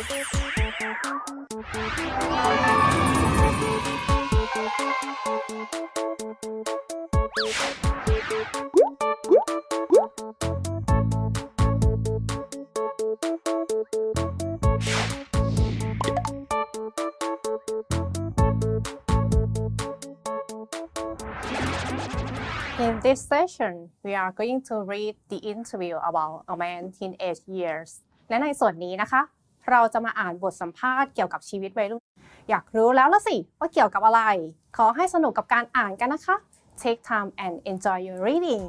In this session, we are going to read the interview about a man teenage years. และในส่วนนี้นะคะ เราจะมาอ่านบทสัมภาษณ์เกี่ยวกับชีวิตวัยรุ่น อยากรู้แล้วละสิ ว่าเกี่ยวกับอะไร ขอให้สนุกกับการอ่านกันนะคะ Take time and enjoy your reading